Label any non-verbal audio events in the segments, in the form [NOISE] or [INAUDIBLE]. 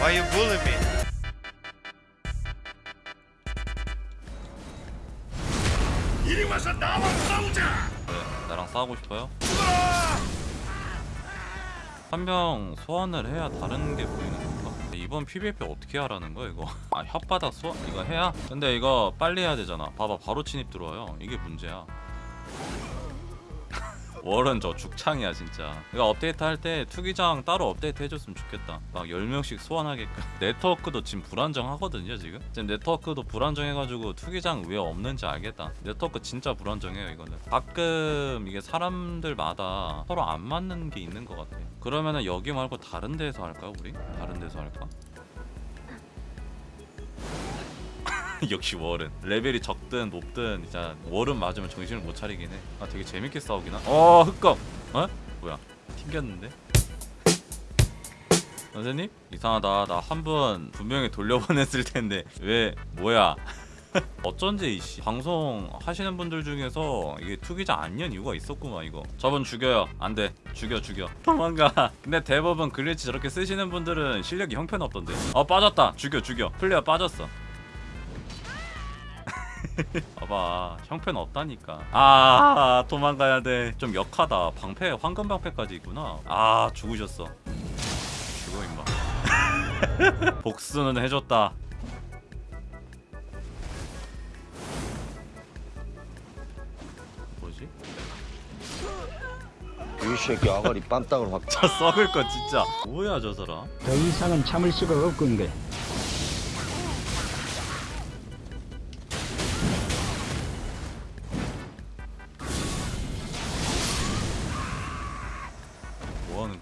Why you bully me? 이리 와서 나와 싸우자. 네, 나랑 싸우고 싶어요? 한 명 소환을 해야 다른 게 보이는 건가? 이번 PVP 어떻게 하라는 거야 이거? [LAUGHS] 아 혓바닥 소환 이거 해야? 근데 이거 빨리 해야 되잖아 봐봐 바로 침입 들어와요 이게 문제야 월은 저 죽창이야 진짜. 이거 업데이트 할 때 투기장 따로 업데이트 해줬으면 좋겠다. 막 10명씩 소환하게끔. [LAUGHS] 네트워크도 지금 불안정하거든요 지금? 지금 네트워크도 불안정해가지고 투기장 왜 없는지 알겠다. 네트워크 진짜 불안정해요 이거는. 가끔 이게 사람들마다 서로 안 맞는 게 있는 것 같아 그러면은 여기 말고 다른 데서 할까 우리? 다른 데서 할까? [LAUGHS] 역시 월은 레벨이 적든 높든 진짜 월은 맞으면 정신을 못 차리긴 해. 아 되게 재밌게 싸우긴 하. 어 흑검. 어? 뭐야? 튕겼는데? 선생님 이상하다. 나 한 번 분명히 돌려보냈을 텐데 왜 뭐야? [LAUGHS] 어쩐지 이씨 방송 하시는 분들 중에서 이게 투기장 안연 이유가 있었구만 이거 저분 죽여요 안돼 죽여 죽여 [LAUGHS] 도망가 근데 대부분 glitch 저렇게 쓰시는 분들은 실력이 형편없던데 어 빠졌다 죽여 죽여 플레이어 빠졌어 봐봐 형편 없다니까. 아 도망가야 돼좀 역하다. 방패 황금 방패까지 있구나. 아 죽으셨어. 죽어 임마. [LAUGHS] 복수는 해줬다. 뭐지? 이 새끼 아가리 빰땅을 확 저 썩을 거 진짜. 뭐야 저 사람? 더 이상은 참을 수가 없건데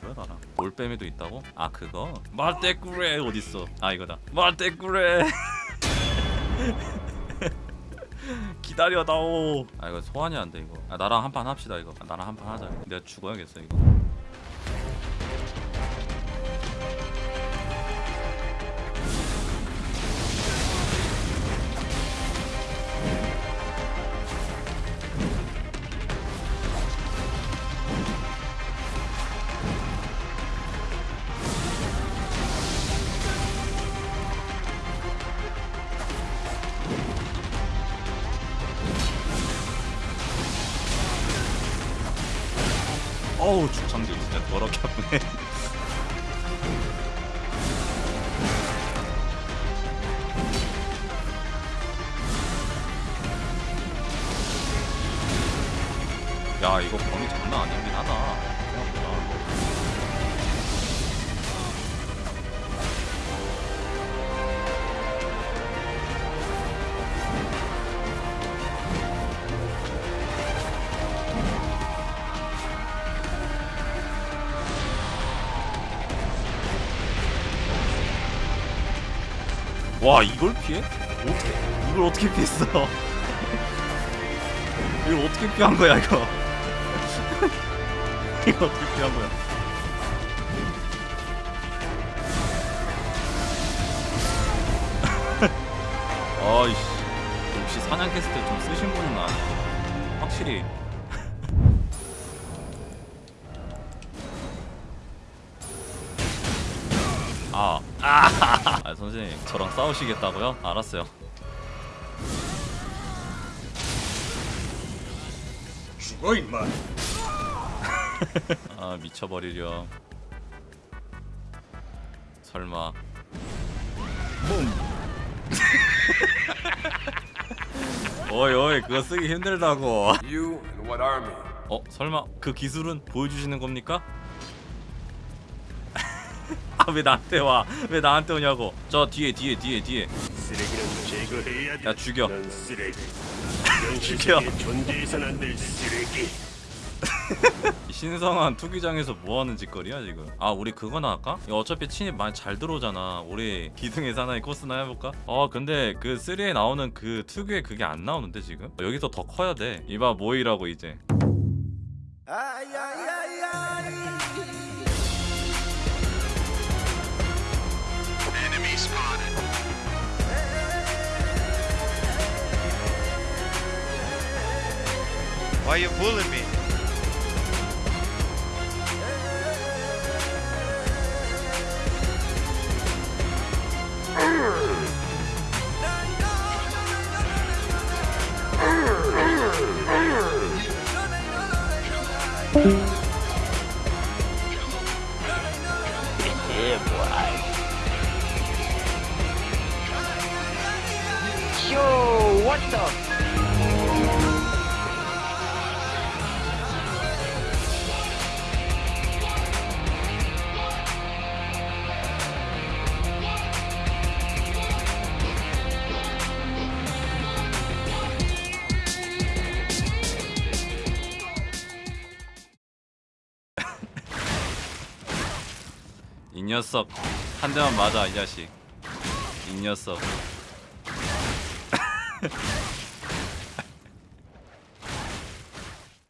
하는 거야 나랑? 올빼미도 있다고? 아 그거? 말대꾸레 어딨어? 아 이거다. 말대꾸레! [LAUGHS] 기다려다오. 아 이거 소환이 안돼 이거. 아 나랑 한 판 합시다 이거. 아, 나랑 한 판 하자. 내가 죽어야겠어 이거 어우 죽창들 진짜 더럽게 아프네 [LAUGHS] 야 이거 범위 장난 아니긴 하다. 와 이걸 피해? 어떻게 이걸 어떻게 피했어? [LAUGHS] 이걸 어떻게 피한 거야 이거? [LAUGHS] 이거 어떻게 피한 거야? [LAUGHS] 아이씨 역시 사냥 캐스트 좀 쓰신 분은 아니야 확실히 아, [LAUGHS] 아 선생님 저랑 싸우시겠다고요? 알았어요. 죽어 임마. [LAUGHS] 아 미쳐버리려. 설마. [LAUGHS] 어이 어이 그거 쓰기 힘들다고. You and what army? 어 설마 그 기술은 보여주시는 겁니까? 아 [LAUGHS] 왜 나한테 와? 왜 나한테 오냐고? 저 뒤에 뒤에 뒤에 뒤에. 야 죽여. [LAUGHS] 죽여. [LAUGHS] 신성한 투기장에서 뭐 하는 짓거리야 지금? 아 우리 그거나 할까? 어차피 침입 많이 잘 들어오잖아. 우리 기둥의 사나이 코스나 해볼까? 어 근데 그 3에 나오는 그 특유의 그게 안 나오는데 지금? 여기서 더 커야 돼. 이봐 모이라고 이제. Why you bullying me? Yo, what the? 이 녀석. 한 대만 맞아 이 자식. 이 녀석 [LAUGHS]